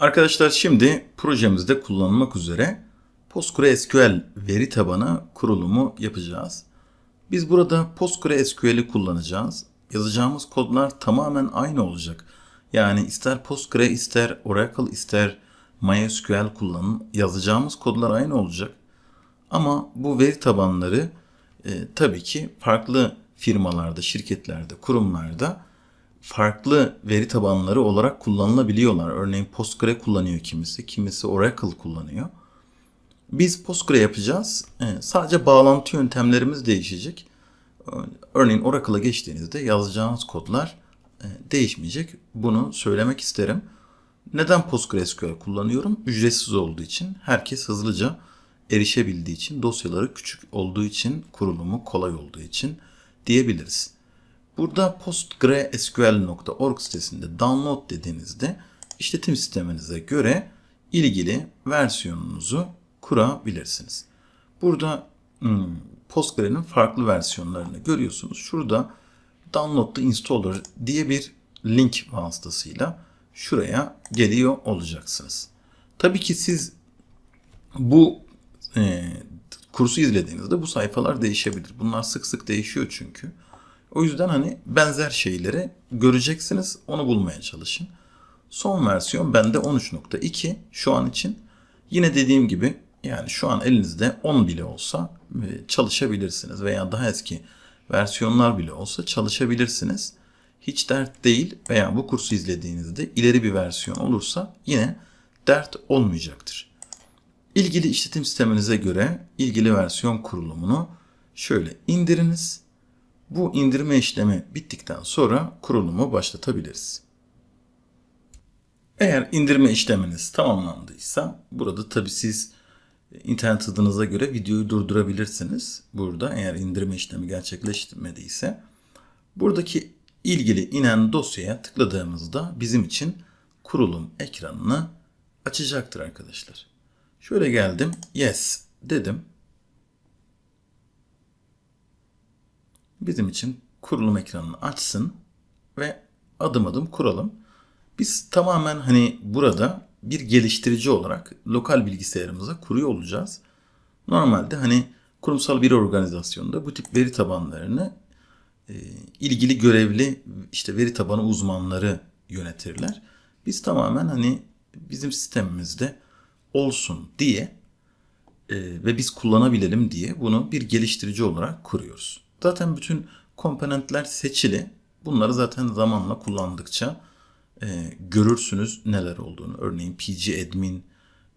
Arkadaşlar şimdi projemizde kullanılmak üzere PostgreSQL veri tabanı kurulumu yapacağız. Biz burada PostgreSQL'i kullanacağız. Yazacağımız kodlar tamamen aynı olacak. Yani ister Postgre, ister Oracle, ister MySQL kullanın. Yazacağımız kodlar aynı olacak. Ama bu veri tabanları e, tabii ki farklı firmalarda, şirketlerde, kurumlarda farklı veri tabanları olarak kullanılabiliyorlar. Örneğin Postgre kullanıyor kimisi, kimisi Oracle kullanıyor. Biz Postgre yapacağız. E, sadece bağlantı yöntemlerimiz değişecek. Örneğin Oracle'a geçtiğinizde yazacağınız kodlar e, değişmeyecek. Bunu söylemek isterim. Neden PostgreSQL kullanıyorum? Ücretsiz olduğu için, herkes hızlıca erişebildiği için, dosyaları küçük olduğu için, kurulumu kolay olduğu için diyebiliriz. Burada postgresql.org sitesinde download dediğinizde işletim sisteminize göre ilgili versiyonunuzu kurabilirsiniz. Burada hmm, Postgre'nin farklı versiyonlarını görüyorsunuz. Şurada Download the Installer diye bir link vasıtasıyla şuraya geliyor olacaksınız. Tabii ki siz bu e, kursu izlediğinizde bu sayfalar değişebilir. Bunlar sık sık değişiyor çünkü. O yüzden hani benzer şeyleri göreceksiniz. Onu bulmaya çalışın. Son versiyon bende 13.2 şu an için. Yine dediğim gibi yani şu an elinizde 10 bile olsa e, çalışabilirsiniz veya daha eski versiyonlar bile olsa çalışabilirsiniz. Hiç dert değil veya bu kursu izlediğinizde ileri bir versiyon olursa yine dert olmayacaktır. İlgili işletim sisteminize göre ilgili versiyon kurulumunu şöyle indiriniz. Bu indirme işlemi bittikten sonra kurulumu başlatabiliriz. Eğer indirme işleminiz tamamlandıysa burada tabi siz internet hızınıza göre videoyu durdurabilirsiniz. Burada eğer indirme işlemi gerçekleşmediyse buradaki ilgili inen dosyaya tıkladığımızda bizim için kurulum ekranını açacaktır arkadaşlar. Şöyle geldim. Yes dedim. Bizim için kurulum ekranını açsın ve adım adım kuralım. Biz tamamen hani burada bir geliştirici olarak lokal bilgisayarımıza kuruyor olacağız. Normalde hani kurumsal bir organizasyonda bu tip veri tabanlarını e, ilgili görevli işte veri tabanı uzmanları yönetirler. Biz tamamen hani bizim sistemimizde olsun diye e, ve biz kullanabilelim diye bunu bir geliştirici olarak kuruyoruz. Zaten bütün komponentler seçili. Bunları zaten zamanla kullandıkça e, görürsünüz neler olduğunu. Örneğin pgadmin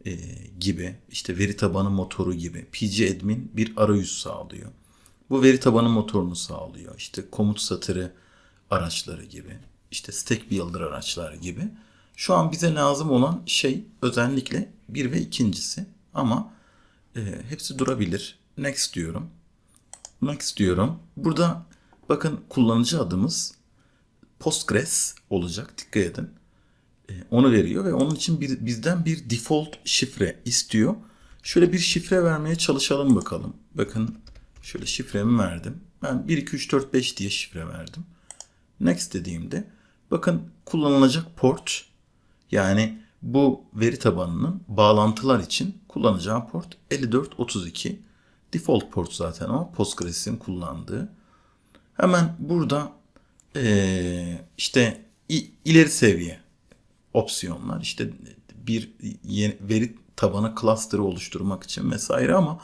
e, gibi işte veri tabanı motoru gibi. pgadmin bir arayüz sağlıyor. Bu veri tabanı motorunu sağlıyor. İşte komut satırı araçları gibi. işte stack builder araçlar gibi. Şu an bize lazım olan şey özellikle bir ve ikincisi. Ama e, hepsi durabilir. Next diyorum. Next diyorum. Burada bakın kullanıcı adımız Postgres olacak. Dikkat edin. E, onu veriyor ve onun için bir, bizden bir default şifre istiyor. Şöyle bir şifre vermeye çalışalım bakalım. Bakın şöyle şifremi verdim. Ben 1, 2, 3, 4, 5 diye şifre verdim. Next dediğimde bakın kullanılacak port yani bu veri tabanının bağlantılar için kullanacağı port 5432. Default port zaten o. Postgres'in kullandığı. Hemen burada ee, işte ileri seviye opsiyonlar işte bir yeni veri tabanı cluster'ı oluşturmak için vesaire ama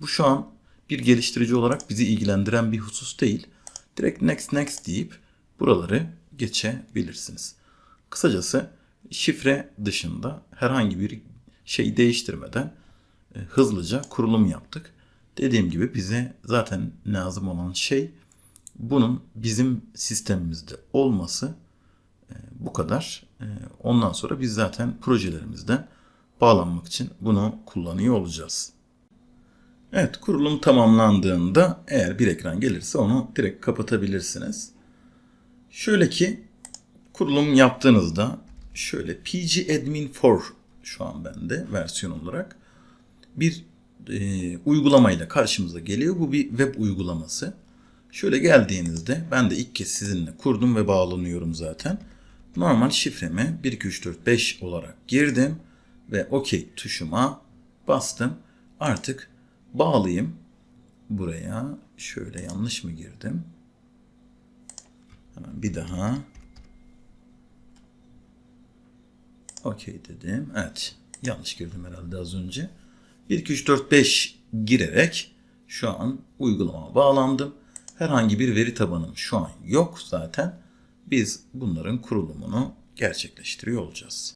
bu şu an bir geliştirici olarak bizi ilgilendiren bir husus değil. Direkt next next deyip buraları geçebilirsiniz. Kısacası şifre dışında herhangi bir şey değiştirmeden e, hızlıca kurulum yaptık. Dediğim gibi bize zaten lazım olan şey bunun bizim sistemimizde olması e, bu kadar. E, ondan sonra biz zaten projelerimizden bağlanmak için bunu kullanıyor olacağız. Evet kurulum tamamlandığında eğer bir ekran gelirse onu direkt kapatabilirsiniz. Şöyle ki kurulum yaptığınızda şöyle pgadmin 4 şu an bende versiyon olarak bir e, uygulamayla karşımıza geliyor. Bu bir web uygulaması. Şöyle geldiğinizde ben de ilk kez sizinle kurdum ve bağlanıyorum zaten. normal şifremi 1 2 3 4 5 olarak girdim ve OK tuşuma bastım. Artık bağlayayım buraya. Şöyle yanlış mı girdim? Hemen bir daha. OK dedim. Evet. Yanlış girdim herhalde az önce. 1, 2, 3, 4, 5 girerek şu an uygulama bağlandım. Herhangi bir veri tabanım şu an yok zaten. Biz bunların kurulumunu gerçekleştiriyor olacağız.